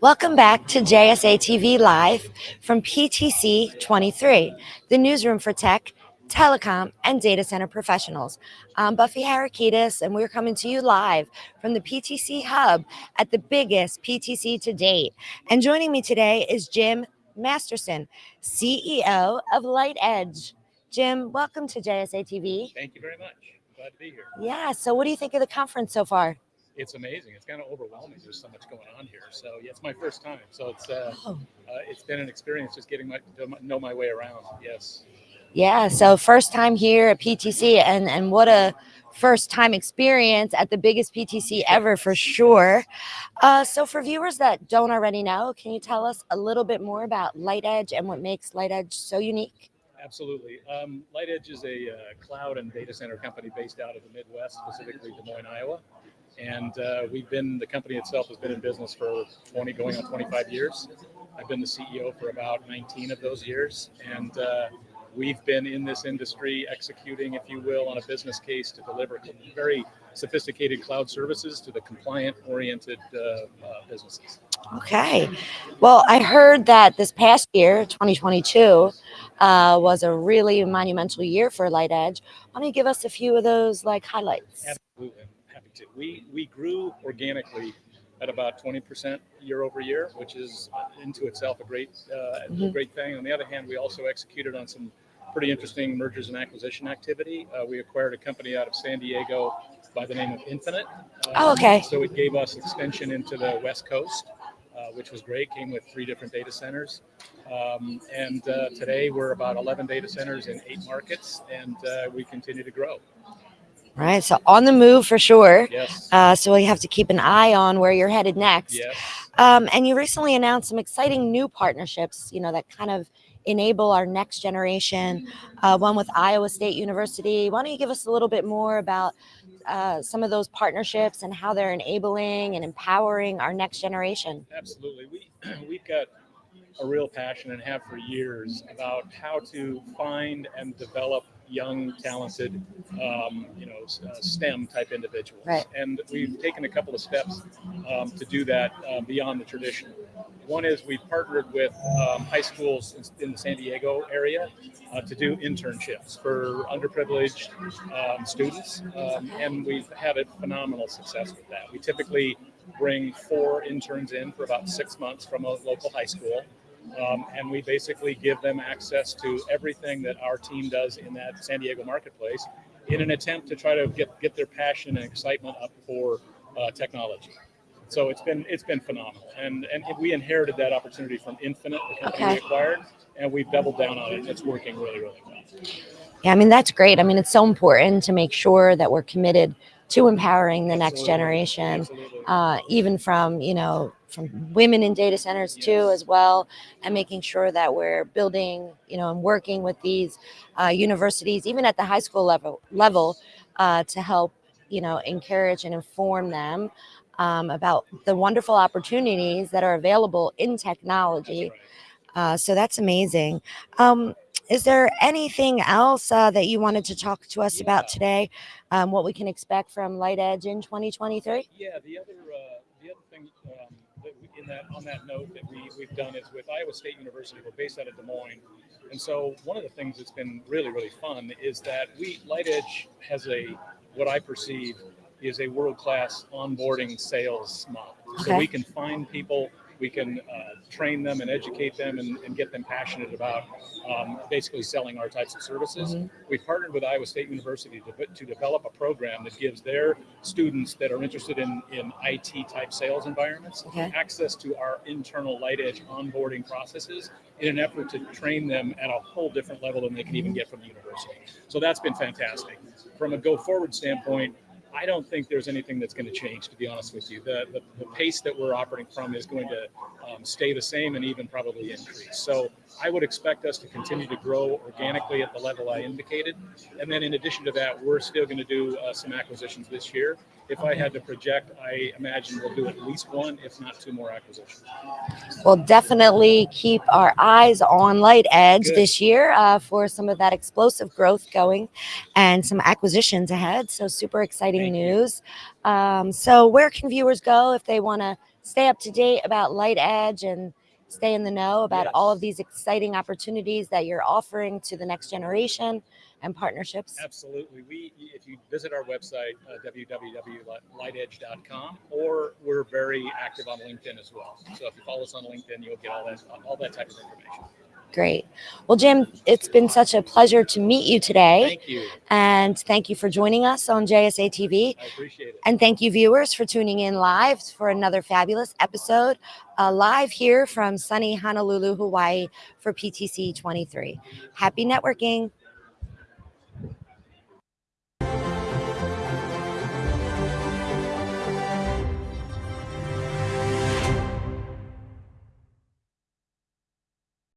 Welcome back to JSA TV Live from PTC 23, the newsroom for tech, telecom, and data center professionals. I'm Buffy Harakitis, and we're coming to you live from the PTC Hub at the biggest PTC to date. And joining me today is Jim Masterson, CEO of LightEdge. Jim, welcome to JSA TV. Thank you very much. Glad to be here. Yeah, so what do you think of the conference so far? it's amazing. It's kind of overwhelming. There's so much going on here. So yeah, it's my first time. So it's uh, oh. uh it's been an experience just getting my to know my way around. Yes. Yeah. So first time here at PTC, and and what a first time experience at the biggest PTC ever for sure. Uh, so for viewers that don't already know, can you tell us a little bit more about LightEdge and what makes LightEdge so unique? Absolutely. Um, LightEdge is a uh, cloud and data center company based out of the Midwest, specifically Des Moines, Iowa. And uh, we've been, the company itself has been in business for 20, going on 25 years. I've been the CEO for about 19 of those years. And uh, we've been in this industry executing, if you will, on a business case to deliver very sophisticated cloud services to the compliant oriented uh, uh, businesses. Okay. Well, I heard that this past year, 2022, uh, was a really monumental year for LightEdge. Why don't you give us a few of those like highlights? Absolutely Happy to. We we grew organically at about 20% year over year, which is into itself a great uh, mm-hmm. a great thing. On the other hand, we also executed on some pretty interesting mergers and acquisition activity. Uh, we acquired a company out of San Diego by the name of Infinite. Uh, oh, okay. So it gave us extension into the West Coast, uh, which was great. Came with three different data centers. Um, and uh, today we're about 11 data centers in eight markets, and uh, we continue to grow. Right. So on the move for sure. Yes. Uh, so we have to keep an eye on where you're headed next. Yes. Um, and you recently announced some exciting new partnerships, you know, that kind of enable our next generation, uh, one with Iowa State University. Why don't you give us a little bit more about uh, some of those partnerships and how they're enabling and empowering our next generation? Absolutely. We, we've got a real passion and have for years about how to find and develop young, talented, um, you know, uh, STEM type individuals. Right. And we've taken a couple of steps um, to do that uh, beyond the tradition. One is we've partnered with um, high schools in, in, the San Diego area uh, to do internships for underprivileged um, students, um, and we've had a phenomenal success with that. We typically bring four interns in for about six months from a local high school. Um, and we basically give them access to everything that our team does in that San Diego marketplace in an attempt to try to get, get their passion and excitement up for uh, technology. So it's been it's been phenomenal, and and we inherited that opportunity from Infinite, the company okay. we acquired, and we've doubled down on it. And it's working really really well. Yeah, I mean that's great. I mean it's so important to make sure that we're committed to empowering the next generation, uh, even from you know from women in data centers too as well and making sure that we're building you know and working with these uh, universities even at the high school level level uh, to help you know encourage and inform them um, about the wonderful opportunities that are available in technology. Uh, so that's amazing. Um, is there anything else uh, that you wanted to talk to us yeah. about today um, what we can expect from LightEdge in 2023 yeah the other uh, the other thing um, in that on that note that we, we've done is with Iowa State University. We're based out of Des Moines. And so one of the things that's been really, really fun is that we LightEdge has a what I perceive is a world-class onboarding sales model. Okay. So we can find people we can uh, train them and educate them and, and get them passionate about um, basically selling our types of services. Mm -hmm. We've partnered with Iowa State University to, to develop a program that gives their students that are interested in, in IT type sales environments okay. access to our internal LightEdge onboarding processes in an effort to train them at a whole different level than they can even get from the university. So that's been fantastic. From a go forward standpoint, I don't think there's anything that's going to change, to be honest with you. The, the, the pace that we're operating from is going to um, stay the same and even probably increase. So I would expect us to continue to grow organically at the level I indicated. And then in addition to that, we're still going to do uh, some acquisitions this year. If I had to project, I imagine we'll do at least one, if not two more acquisitions. We'll definitely keep our eyes on LightEdge Good. this year uh, for some of that explosive growth going and some acquisitions ahead. So, super exciting News. Um, so, where can viewers go if they want to stay up to date about LightEdge and stay in the know about all of these exciting opportunities that you're offering to the next generation and partnerships? Absolutely. We, if you visit our website, uh, www.lightedge.com, or we're very active on LinkedIn as well. So if you follow us on LinkedIn, you'll get all that, all that type of information. Great. Well, Jim, it's been such a pleasure to meet you today. Thank you. And thank you for joining us on JSA TV. I appreciate it. And thank you, viewers, for tuning in live for another fabulous episode, uh, live here from sunny Honolulu, Hawaii for PTC 23. Happy networking.